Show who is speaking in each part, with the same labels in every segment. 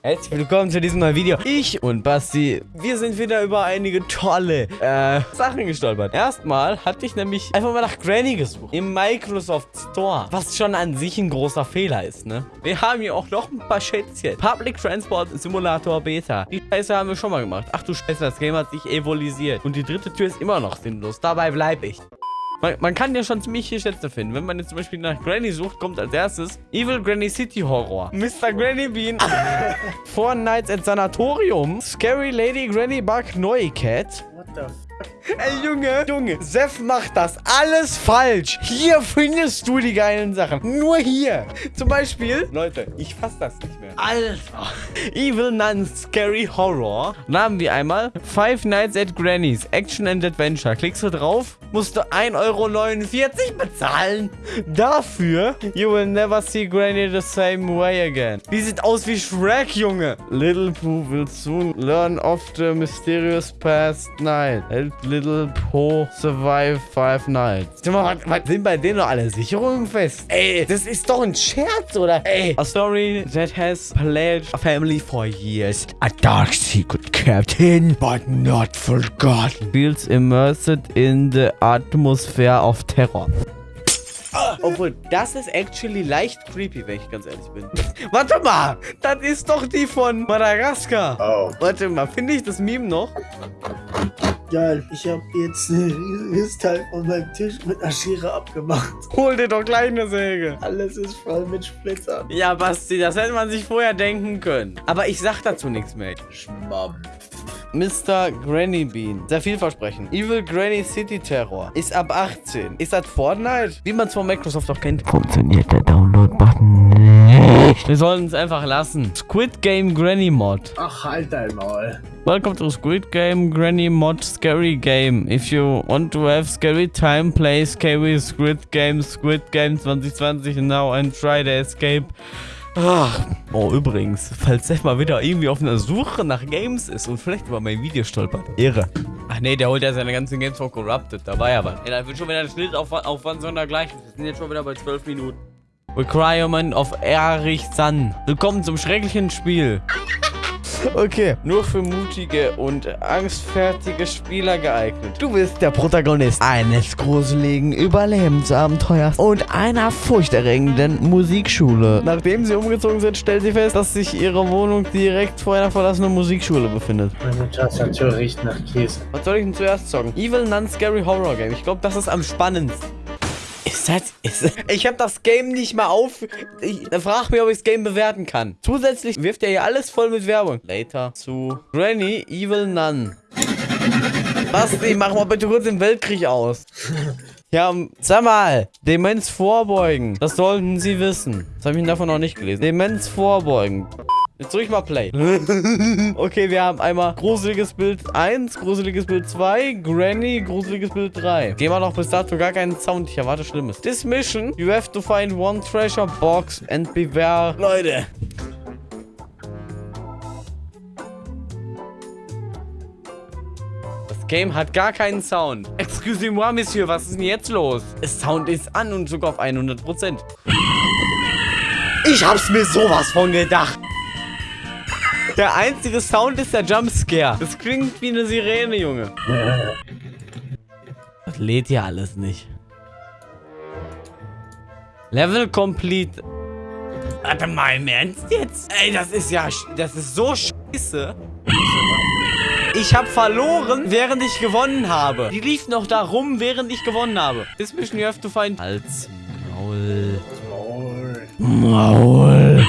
Speaker 1: Herzlich willkommen zu diesem neuen Video. Ich und Basti, wir sind wieder über einige tolle äh, Sachen gestolpert. Erstmal hatte ich nämlich einfach mal nach Granny gesucht. Im Microsoft Store. Was schon an sich ein großer Fehler ist, ne? Wir haben hier auch noch ein paar Schätzchen. Public Transport Simulator Beta. Die Scheiße haben wir schon mal gemacht. Ach du Scheiße, das Game hat sich evolutioniert. Und die dritte Tür ist immer noch sinnlos. Dabei bleibe ich. Man, man, kann ja schon ziemlich viele Schätze finden. Wenn man jetzt zum Beispiel nach Granny sucht, kommt als erstes Evil Granny City Horror. Mr. Granny Bean. Four Nights at Sanatorium. Scary Lady Granny Bug Neu Cat. What the Ey, Junge, Junge, Seth macht das alles falsch. Hier findest du die geilen Sachen. Nur hier. Zum Beispiel, Leute, ich fass das nicht mehr. Alter. Evil Nun Scary Horror. Haben wir einmal Five Nights at Granny's Action and Adventure. Klickst du drauf, musst du 1,49 Euro bezahlen. Dafür, you will never see Granny the same way again. Die sieht aus wie Shrek, Junge. Little Pooh will soon learn of the mysterious past night. Help Little Po survive five nights. Was, was sind bei denen noch alle Sicherungen fest? Ey, das ist doch ein Scherz, oder? Ey. A story that has plagued a family for years. A dark secret kept hidden, but not forgotten. Feels immersed in the atmosphere of terror. Obwohl, das ist actually leicht creepy, wenn ich ganz ehrlich bin. Warte mal, das ist doch die von Madagaskar. Oh. Warte mal, finde ich das Meme noch?
Speaker 2: Geil, ich habe jetzt ein riesiges Teil von meinem Tisch mit einer Schere abgemacht.
Speaker 1: Hol dir doch gleich eine Säge.
Speaker 2: Alles ist voll mit Splittern.
Speaker 1: Ja, Basti, das hätte man sich vorher denken können. Aber ich sag dazu nichts mehr. Schmamm. Mr. Granny Bean. Sehr vielversprechend. Evil Granny City Terror. Ist ab 18. Ist das Fortnite? Wie man es von Microsoft auch kennt. Funktioniert der Download-Button nicht. Wir sollen es einfach lassen. Squid Game Granny Mod.
Speaker 2: Ach, halt dein Maul.
Speaker 1: Welcome to Squid Game Granny Mod Scary Game. If you want to have scary time, play scary Squid Game Squid Game 2020 now and try to escape. Ach. Oh, übrigens, falls Seth mal wieder irgendwie auf einer Suche nach Games ist und vielleicht über mein Video stolpert. Ehre. Ach nee, der holt ja seine ganzen Games von Corrupted. Da war ja was. Ey, da wird schon wieder ein Schnittaufwand sondergleichen. Wir sind jetzt schon wieder bei 12 Minuten. Requirement of Erich Sun. Willkommen zum schrecklichen Spiel. Okay, nur für mutige und angstfertige Spieler geeignet. Du bist der Protagonist eines gruseligen Überlebensabenteuers und einer furchterregenden Musikschule. Nachdem sie umgezogen sind, stellt sie fest, dass sich ihre Wohnung direkt vor einer verlassenen Musikschule befindet.
Speaker 2: Meine Tastatur riecht nach Käse.
Speaker 1: Was soll ich denn zuerst zocken? Evil Nun Scary Horror Game. Ich glaube, das ist am spannendsten. Ist das, ist, ich habe das Game nicht mal auf. Ich, frag mich, ob ich das Game bewerten kann. Zusätzlich wirft er hier alles voll mit Werbung. Later zu Granny Evil Nun. Basti, mach mal bitte kurz den Weltkrieg aus. Ja, sag mal, Demenz vorbeugen. Das sollten Sie wissen. Das habe ich davon noch nicht gelesen. Demenz vorbeugen. Jetzt drück ich mal Play. okay, wir haben einmal gruseliges Bild 1, gruseliges Bild 2, Granny, gruseliges Bild 3. Gehen wir noch bis dato gar keinen Sound. Ich erwarte Schlimmes. This mission, you have to find one treasure box and beware... Leute. Das Game hat gar keinen Sound. Excusez-moi, Monsieur, was ist denn jetzt los? Das Sound ist an und sogar auf 100%. Ich hab's mir sowas von gedacht. Der einzige Sound ist der Jumpscare. Das klingt wie eine Sirene, Junge. Das lädt ja alles nicht. Level complete. Warte mal, im Ernst jetzt? Ey, das ist ja... Das ist so scheiße. Ich habe verloren, während ich gewonnen habe. Die lief noch da rum, während ich gewonnen habe. This mission you have to find... Als Maul. Maul. Maul.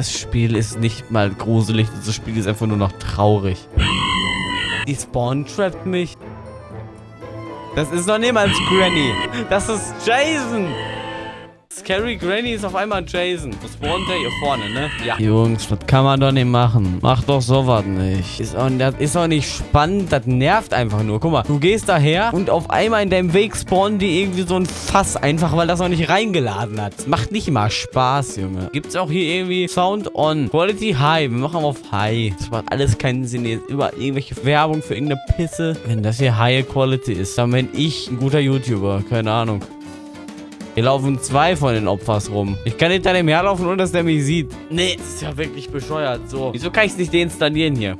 Speaker 1: Das Spiel ist nicht mal gruselig. Das Spiel ist einfach nur noch traurig. Die Spawn trappt mich. Das ist noch niemals Granny. Das ist Jason. Scary Granny ist auf einmal Jason. Das spawnt der hier vorne, ne? Ja. Jungs, das kann man doch nicht machen. Mach doch sowas nicht. Ist auch, das ist auch nicht spannend. Das nervt einfach nur. Guck mal, du gehst daher und auf einmal in deinem Weg spawnen die irgendwie so ein Fass. Einfach, weil das noch nicht reingeladen hat. Macht nicht mal Spaß, Junge. Gibt's auch hier irgendwie Sound on. Quality High. Wir machen auf High. Das macht alles keinen Sinn. Jetzt über irgendwelche Werbung für irgendeine Pisse. Wenn das hier High Quality ist, dann bin ich ein guter YouTuber. Keine Ahnung. Hier laufen zwei von den Opfers rum. Ich kann hinter dem herlaufen, ohne dass der mich sieht. Nee, das ist ja wirklich bescheuert. So, wieso kann ich es nicht deinstallieren hier?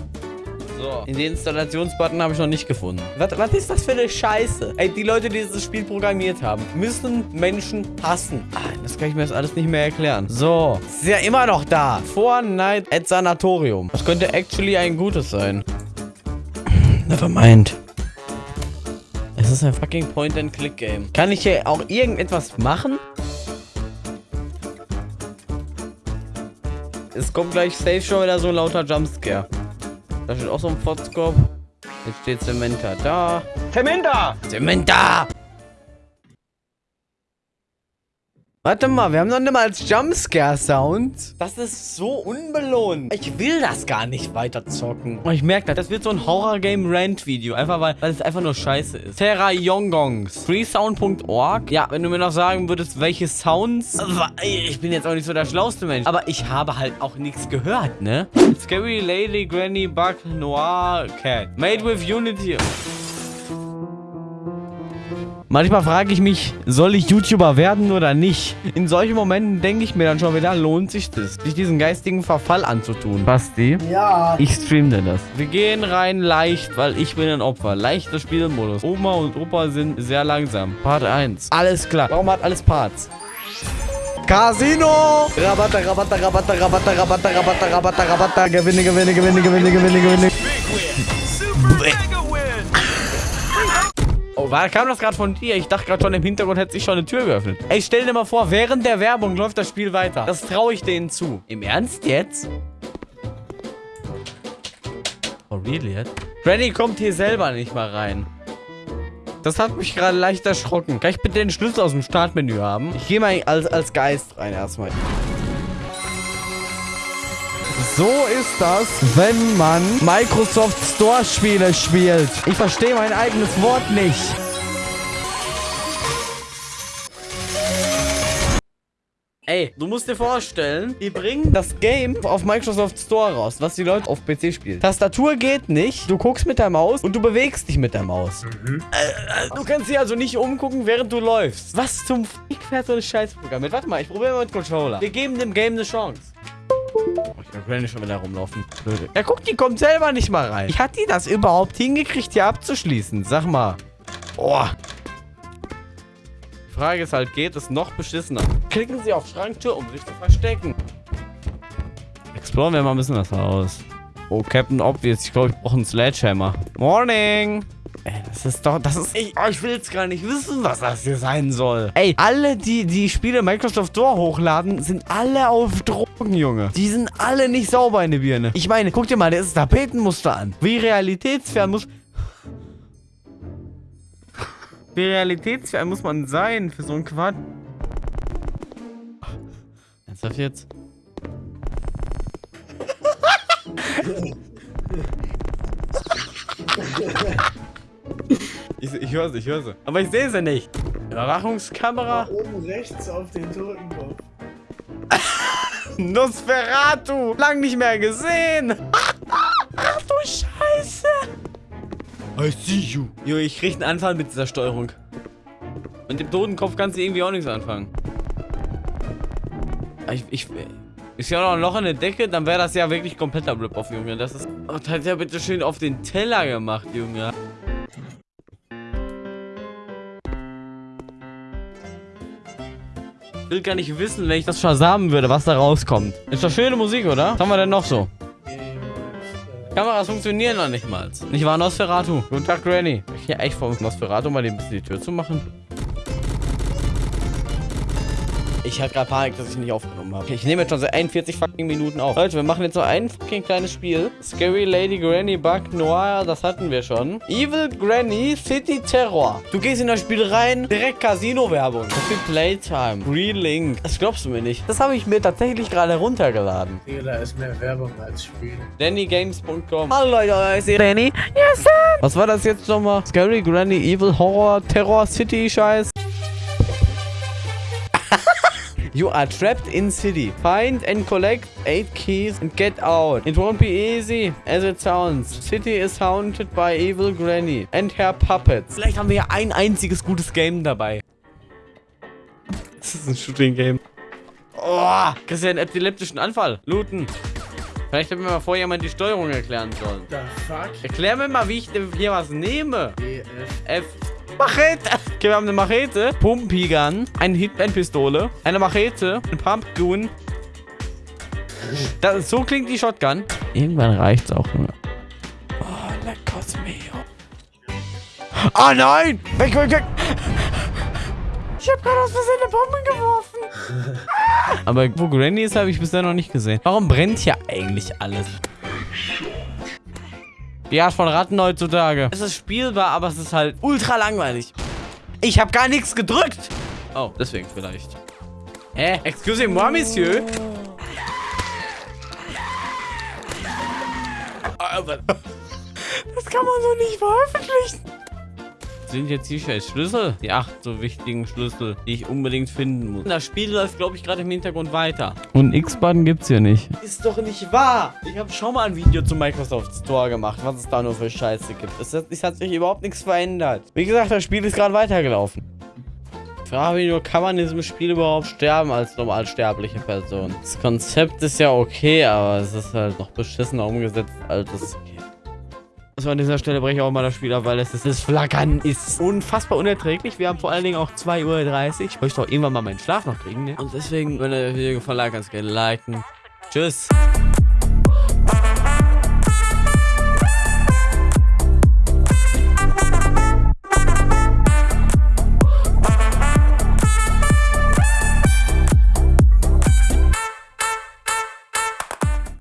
Speaker 1: So, den Installationsbutton habe ich noch nicht gefunden. Was, was ist das für eine Scheiße? Ey, die Leute, die dieses Spiel programmiert haben, müssen Menschen hassen. Ah, das kann ich mir jetzt alles nicht mehr erklären. So, ist ja immer noch da. Fortnite at Sanatorium. Das könnte actually ein gutes sein. Nevermind. Es ist ein fucking Point-and-Click-Game. Kann ich hier auch irgendetwas machen? Es kommt gleich safe schon wieder so ein lauter Jumpscare. Da steht auch so ein Fotzkopf. Jetzt steht Zementa da.
Speaker 3: Zementa!
Speaker 1: Zementa! Warte mal, wir haben noch nicht mal als Jumpscare-Sound. Das ist so unbelohnt. Ich will das gar nicht weiter zocken. Und ich merke, das wird so ein Horror-Game-Rant-Video. Einfach weil, weil es einfach nur scheiße ist. Terra Yongongs. Freesound.org. Ja, wenn du mir noch sagen würdest, welche Sounds... Ich bin jetzt auch nicht so der schlauste Mensch. Aber ich habe halt auch nichts gehört, ne? Scary Lady Granny Bug Noir Cat. Made with Unity. Manchmal frage ich mich, soll ich YouTuber werden oder nicht? In solchen Momenten denke ich mir dann schon wieder, lohnt sich das, sich diesen geistigen Verfall anzutun. Basti?
Speaker 2: Ja.
Speaker 1: Ich streame das. Wir gehen rein leicht, weil ich bin ein Opfer. Leichter Spielmodus. Oma und Opa sind sehr langsam. Part 1. Alles klar. Warum hat alles Parts? Casino! Rabatta, Rabatta, Rabatta, Rabatta, Rabatta, Rabatta, Rabatta, Rabatta. Gewinne, Gewinne, Gewinne, Gewinne, Gewinne, Gewinne. Oh, war, kam das gerade von dir? Ich dachte gerade schon im Hintergrund hätte sich schon eine Tür geöffnet. Ey, stell dir mal vor, während der Werbung läuft das Spiel weiter. Das traue ich denen zu. Im Ernst jetzt? Oh, really jetzt? Granny kommt hier selber nicht mal rein. Das hat mich gerade leicht erschrocken. Kann ich bitte den Schlüssel aus dem Startmenü haben? Ich gehe mal als, als Geist rein erstmal. So ist das, wenn man Microsoft Store Spiele spielt. Ich verstehe mein eigenes Wort nicht. Ey, du musst dir vorstellen, die bringen das Game auf Microsoft Store raus, was die Leute auf PC spielen. Tastatur geht nicht, du guckst mit der Maus und du bewegst dich mit der Maus. Mhm. Äh, äh, du kannst dich also nicht umgucken, während du läufst. Was zum Fick fährt so ein Scheißprogramm mit? Warte mal, ich probiere mal mit Controller. Wir geben dem Game eine Chance. Oh, ich kann Granny schon wieder rumlaufen. Ja, guck, die kommt selber nicht mal rein. Wie hat die das überhaupt hingekriegt, hier abzuschließen? Sag mal. Oh. Die Frage ist halt, geht es noch beschissener? Klicken Sie auf Schranktür, um sich zu verstecken. Exploren wir mal ein bisschen das Haus. Oh, Captain Obvious. Ich glaube, ich brauche einen Sledgehammer. Morning. Das ist doch, das ist, ich, oh, ich will jetzt gar nicht wissen, was das hier sein soll. Ey, alle, die die Spiele Microsoft Store hochladen, sind alle auf Drogen, Junge. Die sind alle nicht sauber in der Birne. Ich meine, guck dir mal das Tapetenmuster an. Wie realitätsfern muss... Wie realitätsfern muss man sein für so einen Quatsch? Ernsthaft jetzt? Ich, ich höre sie, ich höre sie. Aber ich sehe sie nicht. Überwachungskamera.
Speaker 2: Oben rechts auf den Totenkopf.
Speaker 1: Nosferatu. Lang nicht mehr gesehen. Ach du Scheiße. I see you. Jo, ich krieg einen Anfall mit dieser Steuerung. Mit dem Totenkopf kannst du irgendwie auch nichts anfangen. Ich, ich, ist ja noch ein Loch in der Decke, dann wäre das ja wirklich kompletter Rip-Off, Junge. Das ist... Oh, das hat ja bitte schön auf den Teller gemacht, Junge. Ich will gar nicht wissen, wenn ich das versamen würde, was da rauskommt. Ist doch schöne Musik, oder? Was haben wir denn noch so? Kameras funktionieren noch nicht mal. Nicht wahr, Nosferatu? Guten Tag, Granny. Ich hier echt vor Nosferatu mal ein bisschen die Tür zu machen. Ich hatte gerade Panik, dass ich nicht aufgenommen habe. Ich nehme jetzt schon seit 41 fucking Minuten auf. Leute, wir machen jetzt noch ein fucking kleines Spiel. Scary Lady Granny Bug Noir, das hatten wir schon. Evil Granny City Terror. Du gehst in das Spiel rein, direkt Casino-Werbung. So viel Playtime. Free Link. Das glaubst du mir nicht. Das habe ich mir tatsächlich gerade runtergeladen.
Speaker 2: Digga, da ist mehr Werbung als Spiel.
Speaker 1: DannyGames.com Hallo Leute, ich sehe Danny. Yes, sir. Was war das jetzt nochmal? Scary Granny Evil Horror Terror City Scheiß. You are trapped in city. Find and collect 8 keys and get out. It won't be easy as it sounds. City is haunted by evil granny and her puppets. Vielleicht haben wir ja ein einziges gutes Game dabei. Das ist ein Shooting-Game. Oh, kriegst ja einen epileptischen Anfall. Looten. Vielleicht hätten wir mal vorher mal die Steuerung erklären sollen.
Speaker 2: The fuck?
Speaker 1: Erklär mir mal, wie ich hier was nehme.
Speaker 2: E, F.
Speaker 1: F. Machete. Okay, wir haben eine Machete, Pumpigun, eine Hitman-Pistole, eine Machete, ein Pumpgun. Das, so klingt die Shotgun. Irgendwann reicht's auch nur. Oh, leckos mio. Ah, nein! Weg, weg, weg! Ich hab gerade aus Versehen eine Bombe geworfen. Aber wo Granny ist, habe ich bisher noch nicht gesehen. Warum brennt hier eigentlich alles? Die Art von Ratten heutzutage. Es ist spielbar, aber es ist halt ultra langweilig. Ich habe gar nichts gedrückt. Oh, deswegen vielleicht. Hä? Excusez-moi, Monsieur. Aber das kann man so nicht veröffentlichen. Sind jetzt hier scheiß Schlüssel? Die acht so wichtigen Schlüssel, die ich unbedingt finden muss. Das Spiel läuft, glaube ich, gerade im Hintergrund weiter. Und X-Button gibt's hier nicht. Ist doch nicht wahr. Ich habe schon mal ein Video zum Microsoft Store gemacht, was es da nur für Scheiße gibt. Es hat, es hat sich überhaupt nichts verändert. Wie gesagt, das Spiel ist gerade weitergelaufen. Ich frage mich nur, kann man in diesem Spiel überhaupt sterben als normal sterbliche Person? Das Konzept ist ja okay, aber es ist halt noch beschissener umgesetzt, als es okay. Also an dieser Stelle breche ich auch mal das Spiel ab, weil es ist, das Flackern ist unfassbar unerträglich. Wir haben vor allen Dingen auch 2.30 Uhr. Ich möchte doch irgendwann mal meinen Schlaf noch kriegen, ne? Und deswegen, wenn dir das Video gefallen hat, du gerne liken. Tschüss.